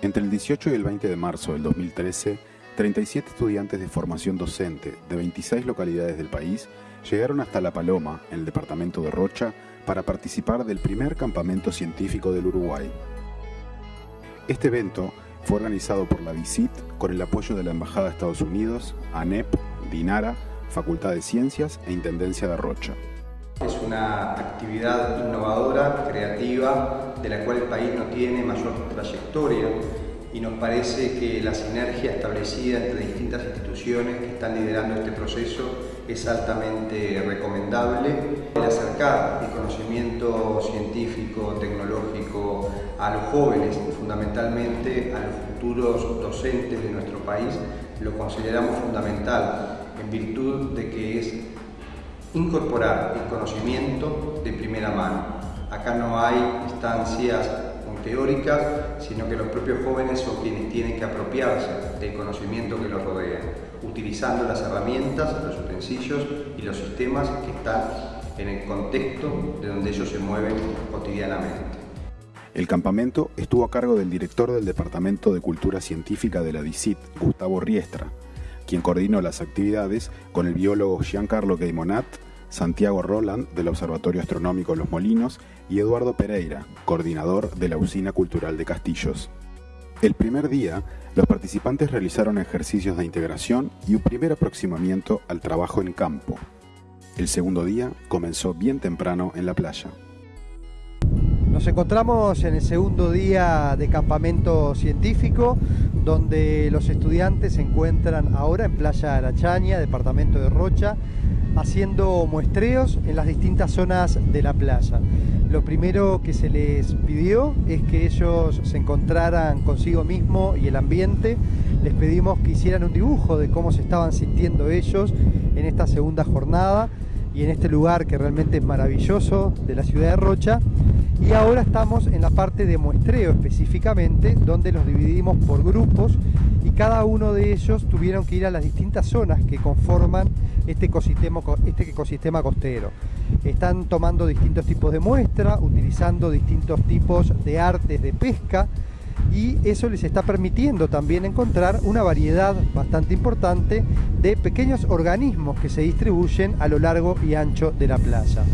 Entre el 18 y el 20 de marzo del 2013, 37 estudiantes de formación docente de 26 localidades del país llegaron hasta La Paloma, en el departamento de Rocha, para participar del primer campamento científico del Uruguay. Este evento fue organizado por la DICIT con el apoyo de la Embajada de Estados Unidos, ANEP, DINARA, Facultad de Ciencias e Intendencia de Rocha. Es una actividad innovadora, creativa, de la cual el país no tiene mayor trayectoria y nos parece que la sinergia establecida entre distintas instituciones que están liderando este proceso es altamente recomendable. El acercar el conocimiento científico, tecnológico a los jóvenes fundamentalmente a los futuros docentes de nuestro país lo consideramos fundamental en virtud de que es incorporar el conocimiento de primera mano. Acá no hay instancias teóricas, sino que los propios jóvenes son quienes tienen que apropiarse del conocimiento que los rodea, utilizando las herramientas, los utensilios y los sistemas que están en el contexto de donde ellos se mueven cotidianamente. El campamento estuvo a cargo del director del Departamento de Cultura Científica de la DICIT, Gustavo Riestra, quien coordinó las actividades con el biólogo Giancarlo Gaimonat, Santiago Roland del Observatorio Astronómico Los Molinos y Eduardo Pereira, coordinador de la Usina Cultural de Castillos. El primer día, los participantes realizaron ejercicios de integración y un primer aproximamiento al trabajo en campo. El segundo día comenzó bien temprano en la playa. Nos encontramos en el segundo día de campamento científico, donde los estudiantes se encuentran ahora en Playa Arachaña, departamento de Rocha, haciendo muestreos en las distintas zonas de la playa. Lo primero que se les pidió es que ellos se encontraran consigo mismo y el ambiente. Les pedimos que hicieran un dibujo de cómo se estaban sintiendo ellos en esta segunda jornada y en este lugar que realmente es maravilloso de la ciudad de Rocha. Y ahora estamos en la parte de muestreo específicamente, donde los dividimos por grupos y cada uno de ellos tuvieron que ir a las distintas zonas que conforman este ecosistema, este ecosistema costero. Están tomando distintos tipos de muestra, utilizando distintos tipos de artes de pesca y eso les está permitiendo también encontrar una variedad bastante importante de pequeños organismos que se distribuyen a lo largo y ancho de la playa.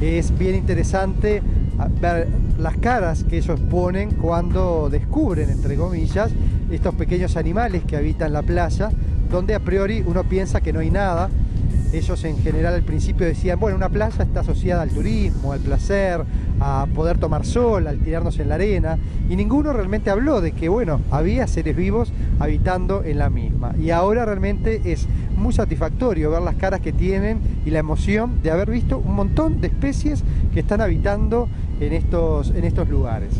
Es bien interesante ver las caras que ellos ponen cuando descubren, entre comillas, estos pequeños animales que habitan la playa, donde a priori uno piensa que no hay nada. Ellos en general al principio decían, bueno, una playa está asociada al turismo, al placer, a poder tomar sol, al tirarnos en la arena, y ninguno realmente habló de que, bueno, había seres vivos habitando en la misma. Y ahora realmente es muy satisfactorio ver las caras que tienen y la emoción de haber visto un montón de especies que están habitando en estos, en estos lugares.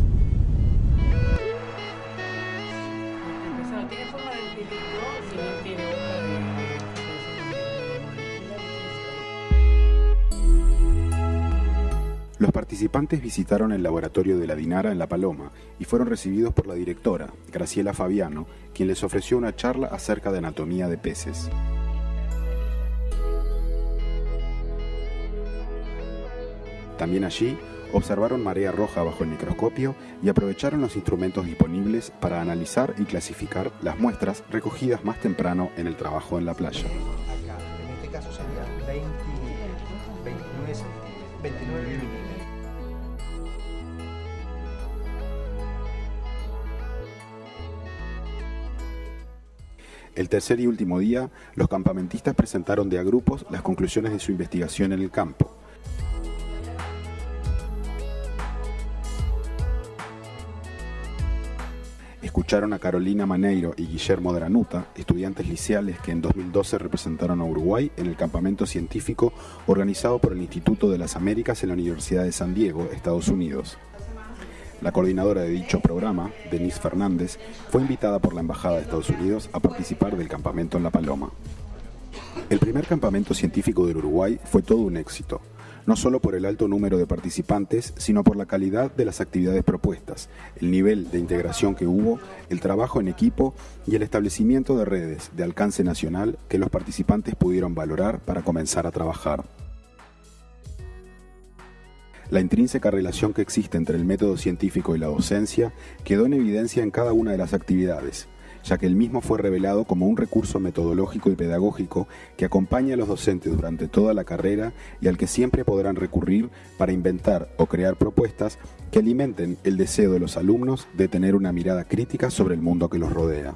Los participantes visitaron el laboratorio de la Dinara en La Paloma y fueron recibidos por la directora, Graciela Fabiano, quien les ofreció una charla acerca de anatomía de peces. También allí observaron marea roja bajo el microscopio y aprovecharon los instrumentos disponibles para analizar y clasificar las muestras recogidas más temprano en el trabajo en la playa. en este caso sería 20, 29, 29 El tercer y último día, los campamentistas presentaron de a grupos las conclusiones de su investigación en el campo. Escucharon a Carolina Maneiro y Guillermo Dranuta, estudiantes liceales que en 2012 representaron a Uruguay en el campamento científico organizado por el Instituto de las Américas en la Universidad de San Diego, Estados Unidos. La coordinadora de dicho programa, Denise Fernández, fue invitada por la Embajada de Estados Unidos a participar del campamento en La Paloma. El primer campamento científico del Uruguay fue todo un éxito, no solo por el alto número de participantes, sino por la calidad de las actividades propuestas, el nivel de integración que hubo, el trabajo en equipo y el establecimiento de redes de alcance nacional que los participantes pudieron valorar para comenzar a trabajar. La intrínseca relación que existe entre el método científico y la docencia quedó en evidencia en cada una de las actividades, ya que el mismo fue revelado como un recurso metodológico y pedagógico que acompaña a los docentes durante toda la carrera y al que siempre podrán recurrir para inventar o crear propuestas que alimenten el deseo de los alumnos de tener una mirada crítica sobre el mundo que los rodea.